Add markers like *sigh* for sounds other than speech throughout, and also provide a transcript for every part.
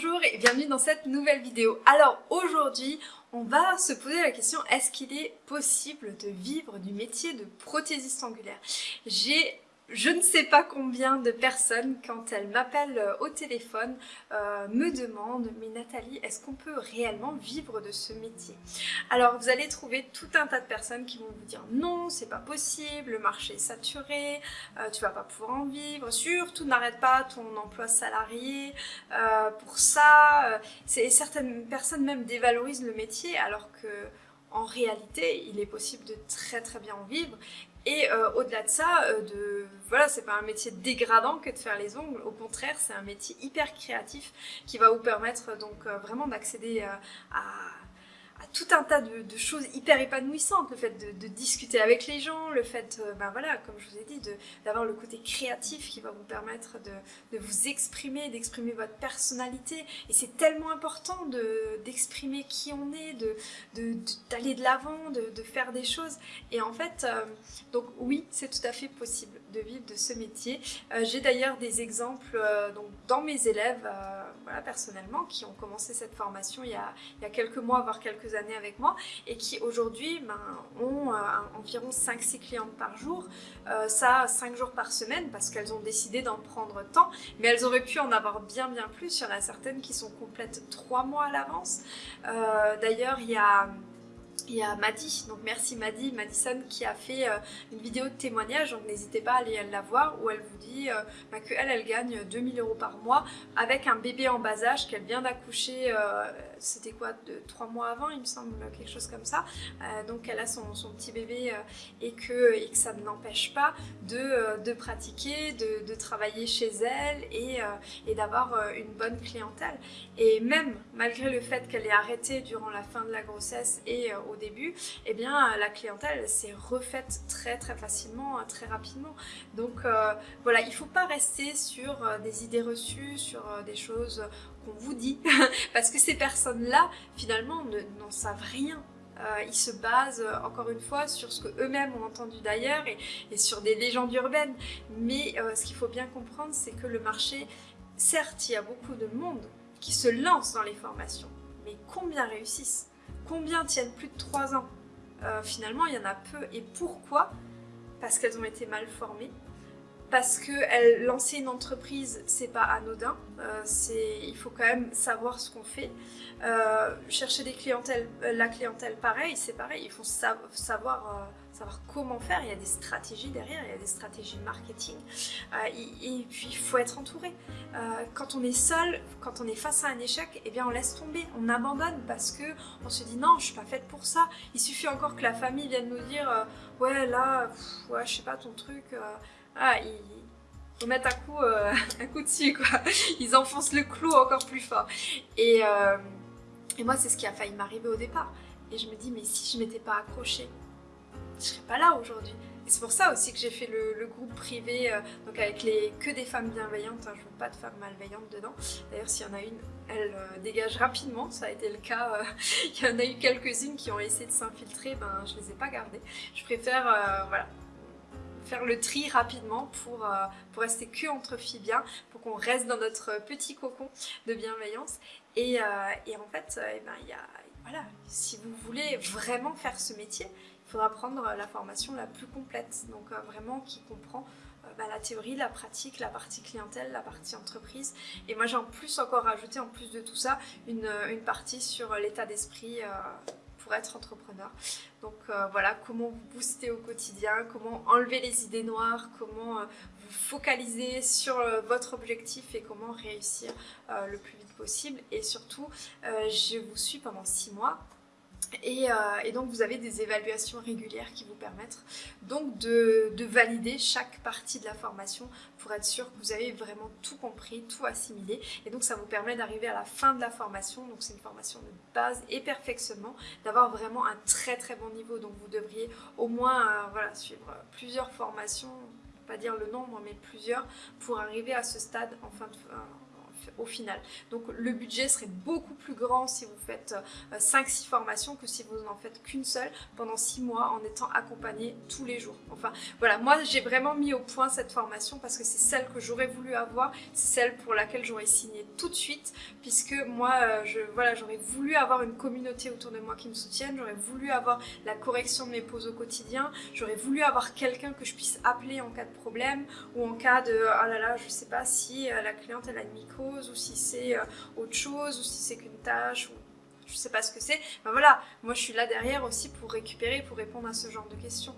Bonjour et bienvenue dans cette nouvelle vidéo. Alors aujourd'hui, on va se poser la question est-ce qu'il est possible de vivre du métier de prothésiste angulaire? J'ai je ne sais pas combien de personnes, quand elles m'appellent euh, au téléphone, euh, me demandent « Mais Nathalie, est-ce qu'on peut réellement vivre de ce métier ?» Alors, vous allez trouver tout un tas de personnes qui vont vous dire « Non, c'est pas possible, le marché est saturé, euh, tu vas pas pouvoir en vivre, surtout n'arrête pas ton emploi salarié pour ça. Certaines personnes même dévalorisent le métier alors que en réalité, il est possible de très très bien en vivre. Et euh, au-delà de ça, euh, de, voilà, c'est pas un métier dégradant que de faire les ongles. Au contraire, c'est un métier hyper créatif qui va vous permettre donc euh, vraiment d'accéder à tout un tas de, choses hyper épanouissantes, le fait de, discuter avec les gens, le fait, euh, ben voilà, comme je vous ai dit, d'avoir le côté créatif qui va vous permettre de, vous exprimer, d'exprimer votre personnalité. Et c'est tellement important d'exprimer qui on est, d'aller de l'avant, de, faire des choses. Et en fait, euh, donc oui, c'est tout à fait possible de vivre de ce métier. Euh, j'ai d'ailleurs des exemples donc, dans mes élèves, voilà, personnellement, qui ont commencé cette formation il y a, il y a quelques mois, voire quelques années avec moi et qui aujourd'hui ben, ont euh, environ 5-6 clientes par jour, euh, ça 5 jours par semaine parce qu'elles ont décidé d'en prendre tant, mais elles auraient pu en avoir bien bien plus, il y en a certaines qui sont complètes 3 mois à l'avance. Euh, d'ailleurs il y a il y a Maddy, donc merci Maddy, Madison qui a fait euh, une vidéo de témoignage, donc n'hésitez pas à aller la voir, où elle vous dit euh, bah, qu'elle, elle gagne 2000 euros par mois avec un bébé en bas âge qu'elle vient d'accoucher, euh, c'était quoi, de 3 mois avant il me semble, quelque chose comme ça, donc elle a son, petit bébé et, que, ça ne l'empêche pas de, pratiquer, de, travailler chez elle et, et d'avoir une bonne clientèle. Et même malgré le fait qu'elle ait arrêté durant la fin de la grossesse et au début, eh bien la clientèle s'est refaite très très facilement, très rapidement. Donc euh, voilà, il ne faut pas rester sur euh, des idées reçues, sur euh, des choses qu'on vous dit, *laughs* parce que ces personnes-là, finalement, n'en savent rien ils se basent encore une fois sur ce qu'eux-mêmes ont entendu d'ailleurs et, sur des légendes urbaines. Mais ce qu'il faut bien comprendre, c'est que le marché, certes, il y a beaucoup de monde qui se lance dans les formations, mais combien réussissent? Combien tiennent plus de 3 ans euh, Finalement, il y en a peu. Et pourquoi? Parce qu'elles ont été mal formées. Parce que lancer une entreprise, c'est pas anodin. Euh, il faut quand même savoir ce qu'on fait. Euh, chercher des clientèles, la clientèle, pareil, c'est pareil. Il faut savoir savoir comment faire, il y a des stratégies derrière, il y a des stratégies marketing, euh, et, puis il faut être entouré. Euh, quand on est seul, quand on est face à un échec, eh bien on laisse tomber, on abandonne parce que on se dit non, je suis pas faite pour ça. Il suffit encore que la famille vienne nous dire euh, ouais là, ouais je sais pas ton truc, ah, ils, faut mettre un coup, *laughs* un coup dessus quoi. Ils enfoncent le clou encore plus fort. Et, et moi c'est ce qui a failli m'arriver au départ. Et je me dis mais si je m'étais pas accrochée, je serais pas là aujourd'hui. Et c'est pour ça aussi que j'ai fait le, groupe privé, euh, donc avec les, que des femmes bienveillantes, hein, je veux pas de femmes malveillantes dedans. D'ailleurs, s'il y en a une, elle euh, dégage rapidement, ça a été le cas. Euh, *laughs* il y en a eu quelques-unes qui ont essayé de s'infiltrer, ben je les ai pas gardées. Je préfère, voilà, faire le tri rapidement pour, pour rester que entre filles bien, pour qu'on reste dans notre petit cocon de bienveillance. Et, et en fait, eh ben, il y a, voilà, si vous voulez vraiment faire ce métier, il faudra prendre la formation la plus complète, donc euh, vraiment qui comprend euh, bah, la théorie, la pratique, la partie clientèle, la partie entreprise. Et moi j'ai en plus encore rajouté, en plus de tout ça, une, euh, une partie sur l'état d'esprit être entrepreneur. Donc voilà, comment vous booster au quotidien, comment enlever les idées noires, comment vous focaliser sur votre objectif et comment réussir le plus vite possible. Et surtout, je vous suis pendant six mois euh, et, donc vous avez des évaluations régulières qui vous permettent donc de, valider chaque partie de la formation pour être sûr que vous avez vraiment tout compris, tout assimilé. Et donc ça vous permet d'arriver à la fin de la formation, donc c'est une formation de base et perfectionnement, d'avoir vraiment un très très bon niveau. Donc vous devriez au moins euh, voilà, suivre plusieurs formations, pas dire le nombre mais plusieurs, pour arriver à ce stade en fin de, au final. Donc le budget serait beaucoup plus grand si vous faites 5-6 euh, formations que si vous n'en faites qu'une seule pendant 6 mois en étant accompagné tous les jours. Enfin voilà, moi j'ai vraiment mis au point cette formation parce que c'est celle que j'aurais voulu avoir, c'est celle pour laquelle j'aurais signé tout de suite puisque moi euh, je voilà j'aurais voulu avoir une communauté autour de moi qui me soutienne, j'aurais voulu avoir la correction de mes pauses au quotidien, j'aurais voulu avoir quelqu'un que je puisse appeler en cas de problème ou en cas de oh là là je sais pas si euh, la cliente elle a une ou si c'est euh, autre chose ou si c'est qu'une tâche ou je sais pas ce que c'est. Ben voilà, moi je suis là derrière aussi pour récupérer, pour répondre à ce genre de questions.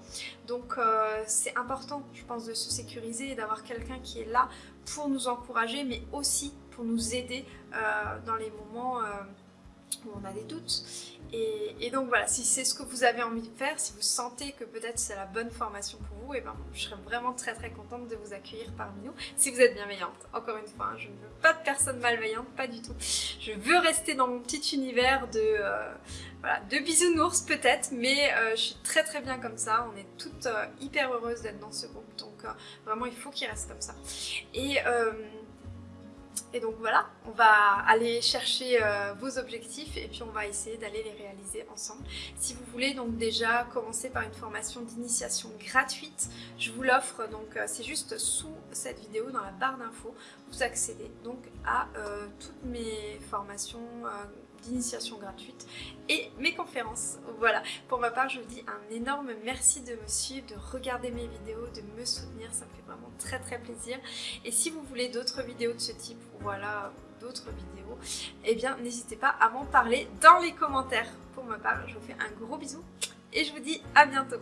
Donc euh, c'est important, je pense, de se sécuriser et d'avoir quelqu'un qui est là pour nous encourager, mais aussi pour nous aider dans les moments où on a des doutes. Et, donc voilà, si c'est ce que vous avez envie de faire, si vous sentez que peut-être c'est la bonne formation pour vous, et eh ben je serais vraiment très très contente de vous accueillir parmi nous. Si vous êtes bienveillante, encore une fois, hein, je ne veux pas de personnes malveillantes, pas du tout. Je veux rester dans mon petit univers de, euh, voilà, de bisounours peut-être, mais euh, je suis très très bien comme ça. On est toutes euh, hyper heureuses d'être dans ce groupe, donc vraiment il faut qu'il reste comme ça. Et et donc voilà, on va aller chercher euh, vos objectifs et puis on va essayer d'aller les réaliser ensemble. Si vous voulez donc déjà commencer par une formation d'initiation gratuite, je vous l'offre, donc euh, c'est juste sous cette vidéo dans la barre d'infos, vous accédez donc à euh, toutes mes formations d'initiation gratuite et mes conférences. Voilà, pour ma part, je vous dis un énorme merci de me suivre, de regarder mes vidéos, de me soutenir, ça me fait vraiment très très plaisir. Et si vous voulez d'autres vidéos de ce type, voilà, d'autres vidéos, eh bien n'hésitez pas à m'en parler dans les commentaires. Pour ma part, je vous fais un gros bisou et je vous dis à bientôt